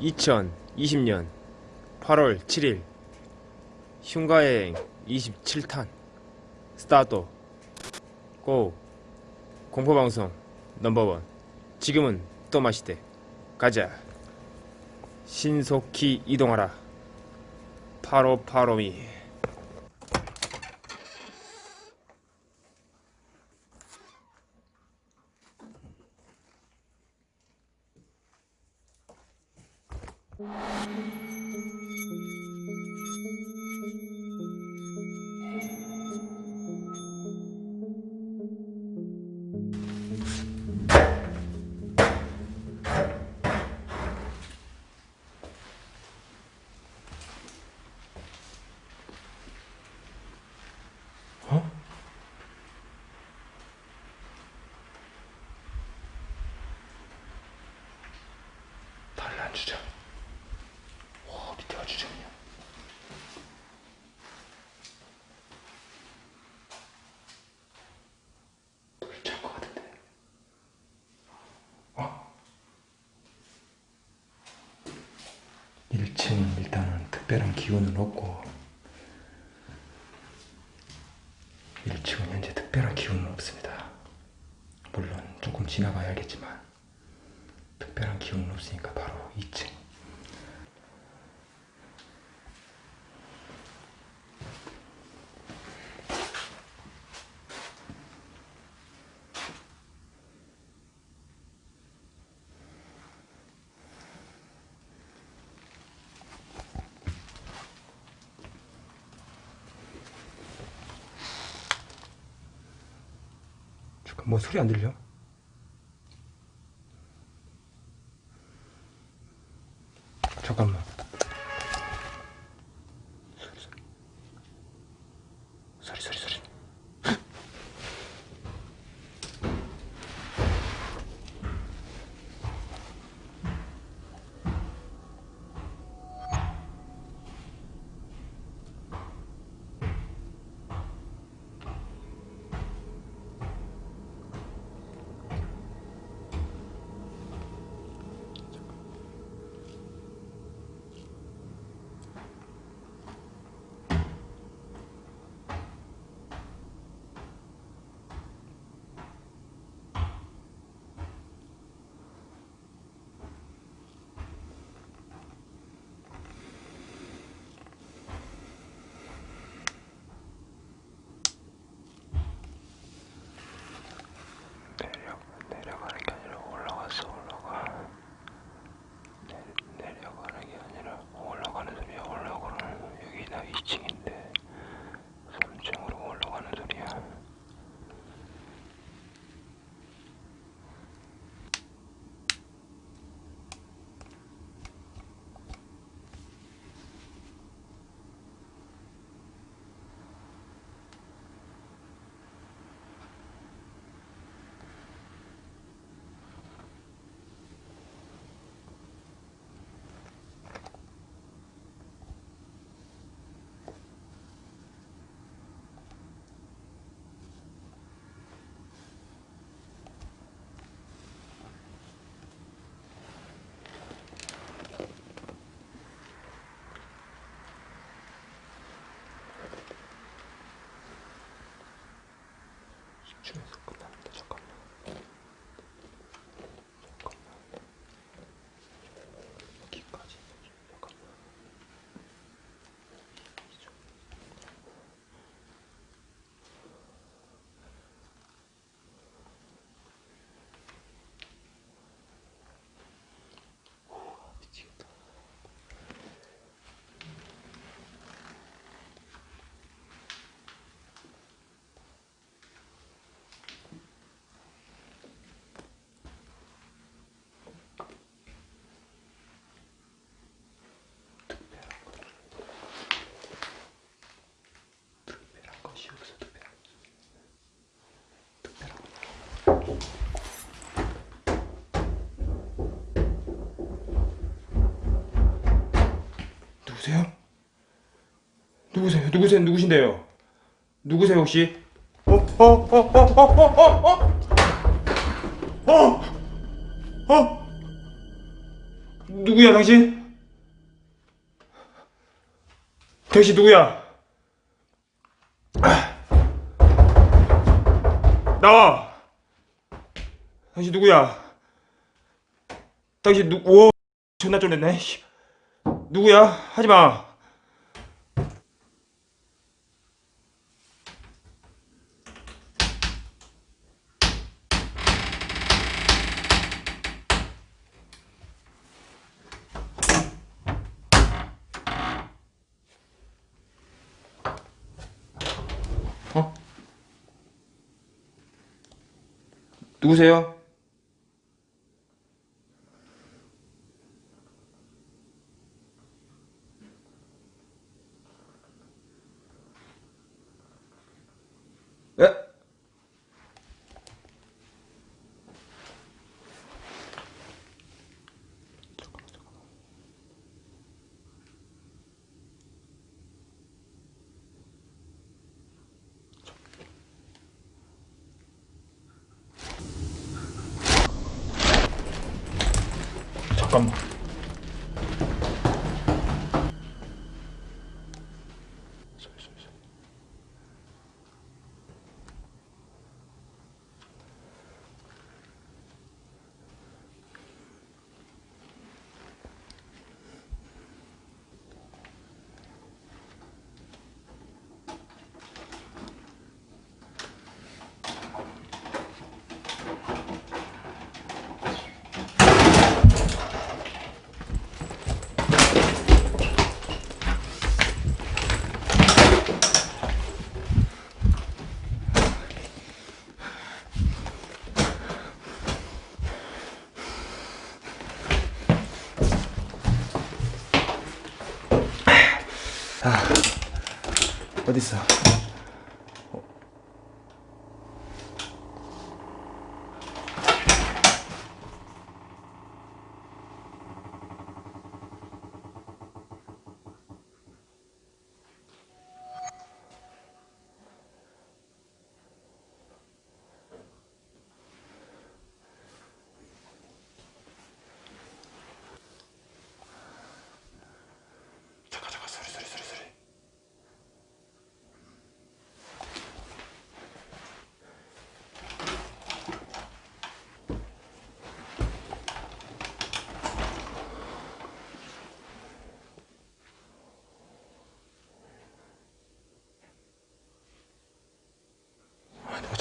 2020년 8월 7일 흉가여행 27탄 스타트. 고 공포방송 넘버원. 지금은 또 마시대. 가자. 신속히 이동하라. 파로파로미 주자. 1층 일단은 특별한 기운은 없고 1층은 현재 특별한 기운은 없습니다. 물론 조금 지나가야 알겠지만 특별한 기운은 없으니까 바로 2층. 뭐 소리 안 들려? Sure. 누구세요? 누구세요? 누구세요? 누구신데요? 누구세요 혹시? 어? 어? 어? 어? 어? 어? 어? 어? 어? 누구야 당신? 당신 누구야? 나와. 당신 누구야? 당신 누? 오, 존나 쫄렸네. 씨. 누구야? 하지 마. 어? 누구세요? combos. myself.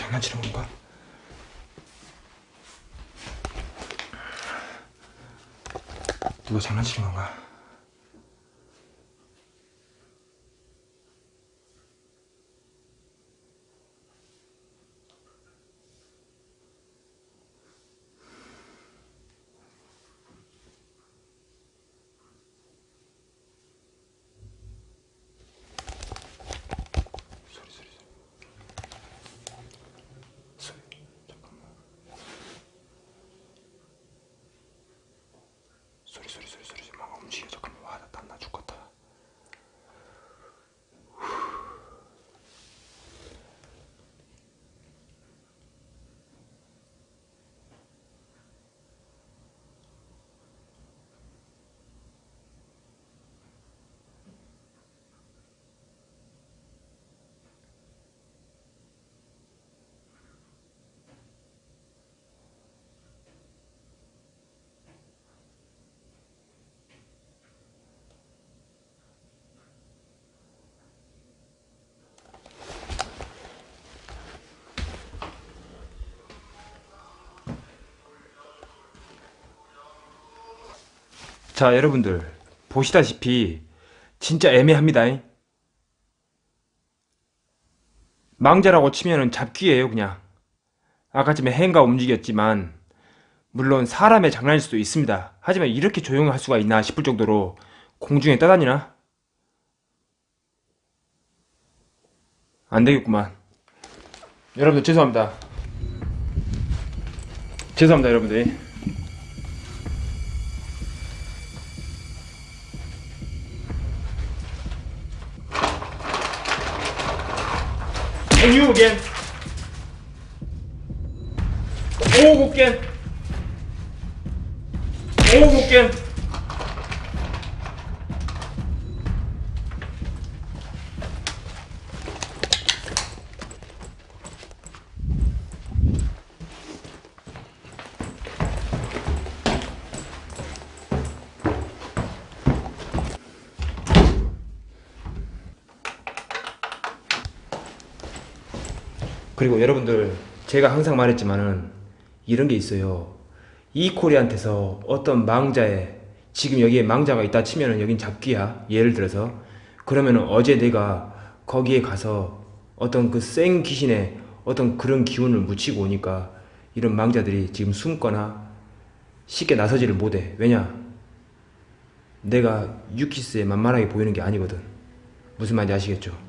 장난치는 건가? 누가 장난치는 건가? 소리 소리 소리 소리 잠깐만 소리 소리 소리 소리 막 움직여 잠깐만 와나 땀나 죽겠다 자 여러분들 보시다시피 진짜 애매합니다. 망자라고 치면은 잡귀예요 그냥. 아까쯤에 행가 움직였지만 물론 사람의 장난일 수도 있습니다. 하지만 이렇게 조용할 수가 있나 싶을 정도로 공중에 떠다니나? 안되겠구만. 여러분들 죄송합니다. 죄송합니다 여러분들 And you again. Oh again. Oh again. 그리고 여러분들 제가 항상 말했지만은 이런 게 있어요. 이 코리한테서 어떤 망자에 지금 여기에 망자가 있다 치면은 여긴 잡귀야. 예를 들어서 그러면은 어제 내가 거기에 가서 어떤 그생 귀신의 어떤 그런 기운을 묻히고 오니까 이런 망자들이 지금 숨거나 쉽게 나서지를 못해. 왜냐? 내가 유키스에 만만하게 보이는 게 아니거든. 무슨 말인지 아시겠죠?